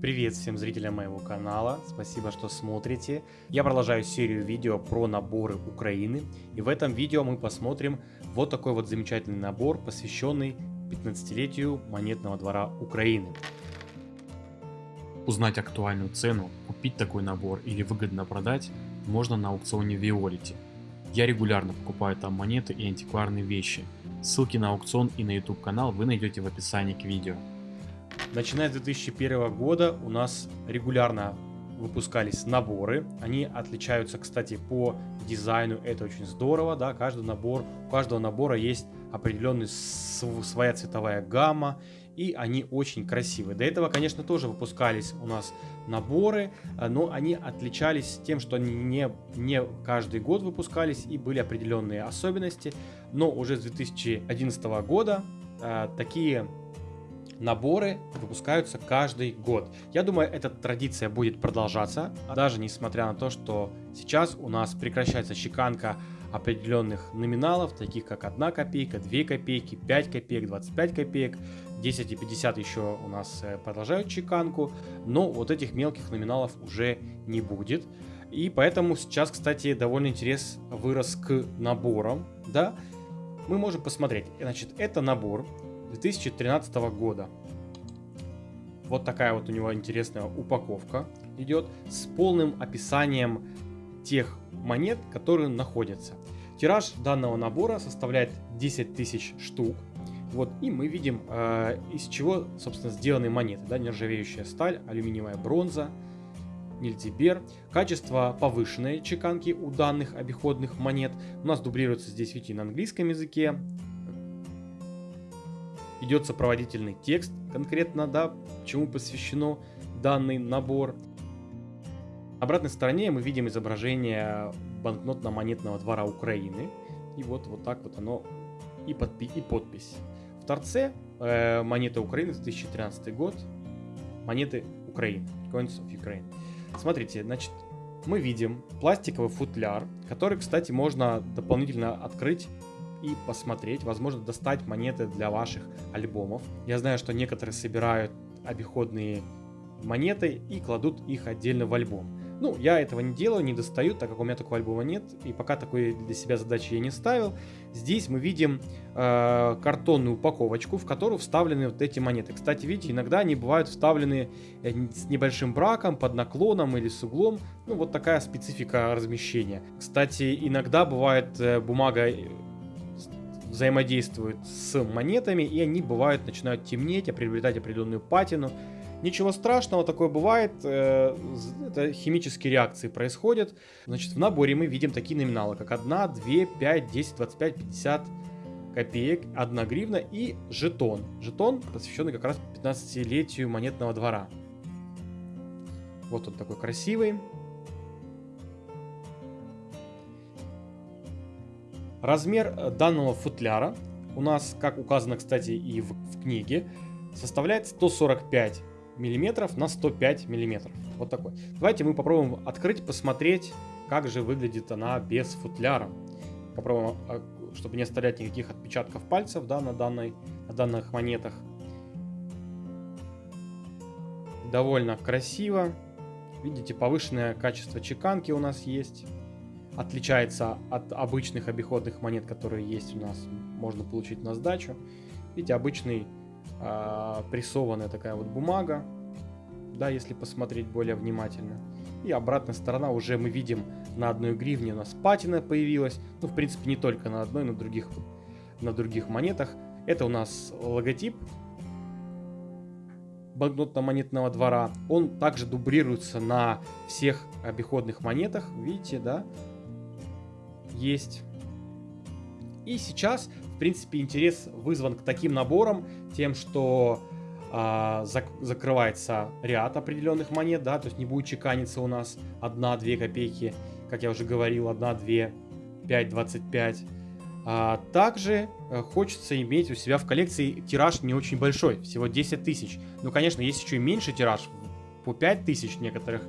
Привет всем зрителям моего канала, спасибо, что смотрите. Я продолжаю серию видео про наборы Украины. И в этом видео мы посмотрим вот такой вот замечательный набор, посвященный 15-летию монетного двора Украины. Узнать актуальную цену, купить такой набор или выгодно продать можно на аукционе Виолити. Я регулярно покупаю там монеты и антикварные вещи. Ссылки на аукцион и на YouTube канал вы найдете в описании к видео. Начиная с 2001 года у нас регулярно выпускались наборы. Они отличаются, кстати, по дизайну. Это очень здорово, да. Каждый набор, у каждого набора есть определенная своя цветовая гамма, и они очень красивые. До этого, конечно, тоже выпускались у нас наборы, э, но они отличались тем, что они не, не каждый год выпускались и были определенные особенности. Но уже с 2011 года э, такие наборы выпускаются каждый год. Я думаю, эта традиция будет продолжаться, даже несмотря на то, что сейчас у нас прекращается чеканка определенных номиналов, таких как 1 копейка, 2 копейки, 5 копеек, 25 копеек, 10 и 50 еще у нас э, продолжают чеканку, но вот этих мелких номиналов уже не будет. И поэтому сейчас, кстати, довольно интерес вырос к наборам, да. Мы можем посмотреть, значит, это набор 2013 года. Вот такая вот у него интересная упаковка идет с полным описанием тех монет, которые находятся. Тираж данного набора составляет 10 тысяч штук. Вот, и мы видим, э, из чего, собственно, сделаны монеты. Да, нержавеющая сталь, алюминиевая бронза, нильтибер. Качество повышенной чеканки у данных обиходных монет. У нас дублируется здесь, видите, на английском языке, идет сопроводительный текст конкретно, да, чему посвящено данный набор. На обратной стороне мы видим изображение банкнотно-монетного двора Украины. И вот, вот так вот оно и, подпи и подпись. В торце э, монеты Украины 2013 год. Монеты Украины. Coins of Ukraine. Смотрите, значит, мы видим пластиковый футляр, который, кстати, можно дополнительно открыть и посмотреть, возможно, достать монеты для ваших альбомов. Я знаю, что некоторые собирают обиходные монеты и кладут их отдельно в альбом. Ну, я этого не делаю, не достаю, так как у меня такого альбома нет, и пока такой для себя задачи я не ставил. Здесь мы видим э, картонную упаковочку, в которую вставлены вот эти монеты. Кстати, видите, иногда они бывают вставлены э, с небольшим браком, под наклоном или с углом. Ну, вот такая специфика размещения. Кстати, иногда бывает э, бумага взаимодействуют с монетами, и они бывают, начинают темнеть, приобретать определенную патину. Ничего страшного, такое бывает, э, это химические реакции происходят. Значит, в наборе мы видим такие номиналы, как 1, 2, 5, 10, 25, 50 копеек, 1 гривна и жетон. Жетон, посвященный как раз 15-летию монетного двора. Вот он такой красивый. Размер э, данного футляра у нас, как указано, кстати, и в, в книге, составляет 145 миллиметров на 105 миллиметров. Вот такой. Давайте мы попробуем открыть, посмотреть, как же выглядит она без футляра. Попробуем, а, чтобы не оставлять никаких отпечатков пальцев да, на, данной, на данных монетах. Довольно красиво. Видите, повышенное качество чеканки у нас есть отличается от обычных обиходных монет, которые есть у нас, можно получить на сдачу. Видите, обычный э, прессованная такая вот бумага, да, если посмотреть более внимательно. И обратная сторона уже мы видим на одной гривне у нас патина появилась. Ну, в принципе, не только на одной, но других, на других монетах. Это у нас логотип банкнотно-монетного двора. Он также дублируется на всех обиходных монетах. Видите, да? Есть. И сейчас, в принципе, интерес вызван к таким наборам тем, что а, зак закрывается ряд определенных монет, да, то есть не будет чеканиться у нас 1-2 копейки, как я уже говорил, 1, 2, 5, 25. А, также а, хочется иметь у себя в коллекции тираж не очень большой, всего 10 тысяч. Ну, конечно, есть еще и меньше тираж, по 5 тысяч некоторых,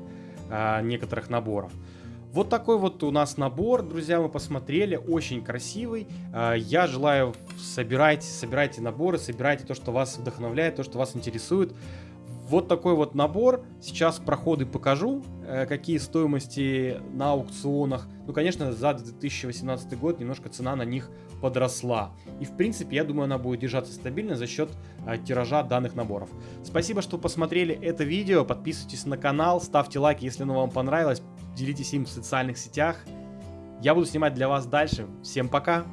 а, некоторых наборов. Вот такой вот у нас набор, друзья, мы посмотрели, очень красивый. А, я желаю, собирайте, собирайте наборы, собирайте то, что вас вдохновляет, то, что вас интересует. Вот такой вот набор. Сейчас проходы покажу, э, какие стоимости на аукционах. Ну, конечно, за 2018 год немножко цена на них подросла. И, в принципе, я думаю, она будет держаться стабильно за счет э, тиража данных наборов. Спасибо, что посмотрели это видео. Подписывайтесь на канал, ставьте лайк, если оно вам понравилось. Делитесь им в социальных сетях. Я буду снимать для вас дальше. Всем пока!